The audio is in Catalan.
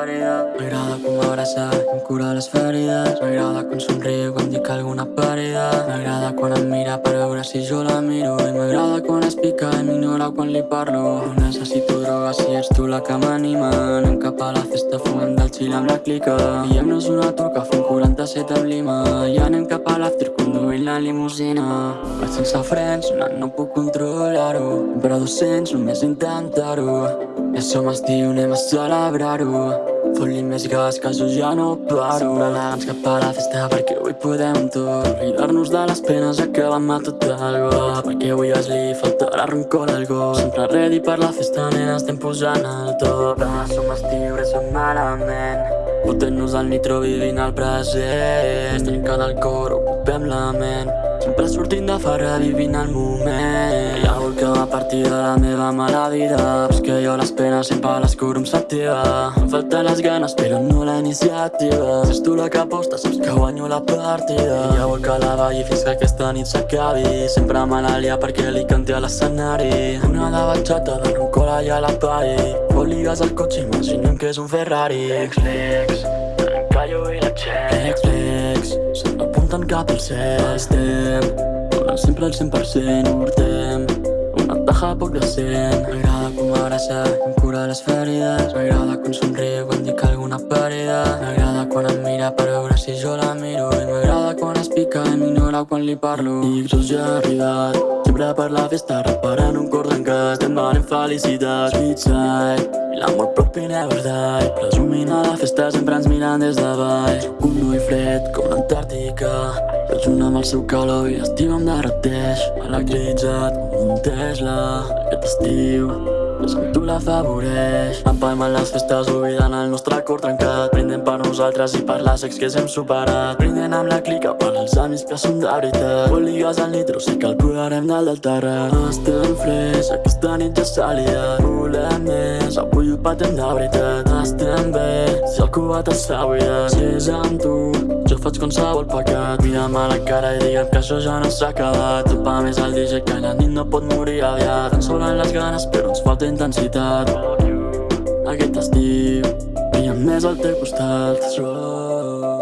alguna parida. M'agrada com m'abraça, com cura les ferides. M'agrada quan somriu, quan dic alguna parida. M'agrada quan em mira per veure si jo la miro. I m'agrada quan es pica i m'ignora quan li parlo. No necessito droga si ets tu la que m'anima. Anem cap a la festa fumant del xil amb la clica. Diem-nos una turca fent 47 amb lima. I anem cap a l'after conduint la limusina. Vaig sense frens, sonant no puc controlar-ho. Però 200 només intentar-ho. Ja som estiu, anem a celebrar-ho. Fot-li més gas que jo ja no paro. Sempre elegants cap a la festa perquè avui podem tot. Oblidar-nos de les penes acabant amb tot algo. Perquè avui és li faltarà rancor algo. Sempre ready per la festa, nena, estem posant el top. Ah, som estiu, res som malament. Fotent-nos al nitro vivint el present. Trencant el cor, ocupem la ment. Sempre sortint de farra vivint el moment. Ha algú que va partir de la meva mala vida. Però és que jo les penes sempre les curo amb sativa. Em falten les ganes però no la iniciativa. Si ets tu la que aposta saps que guanyo la partida. Ja vol que la balli fins que aquesta nit s'acabi. Sempre me la lia perquè li canti a l'escenari. Una de batxata de roncola i a la pari. Fot-li gas al cotxe imaginem que és un Ferrari. Flex, flex, en callo i la Chex. Flex, flex, apuntant cap cel. Estem donant sempre el 100%, urtem una taja poc decent. M'agrada com m'abraça, com cura les ferides. M'agrada quan somriu, quan m'ignora quan li parlo. Just ja arribat, sempre per la festa, reparant un cor trencat. Demanem felicitats, sweet side. L'amor propi never die Presumint a la festa sempre ens miren des de baix Soc un noi fred com l'Antàrtica Però junt amb el seu calor i l'estiu em derreteix Electritzat com un Tesla Aquest estiu és com tu l'afavoreix. Empalmant les festes oblidant el nostre cor trencat. Brindem per nosaltres i per les ex que hem superat. Brindem amb la clica per als amics que són de veritat. Vol ligues al nitro, sé que el posarem dalt del terrat. Estem freds, aquesta nit ja s'ha liat. Volem més, avui ho patem de veritat. Estem bé, si el cubat està buidat. Si és amb tu, jo faig qualsevol pecat. Mira'm a la cara i digue'm que això ja no s'ha acabat. Topa més el DJ que la nit no pot morir aviat. Ens sobren les ganes però ens falta intensitat. Aquest estiu, brillem més al teu costat. Rock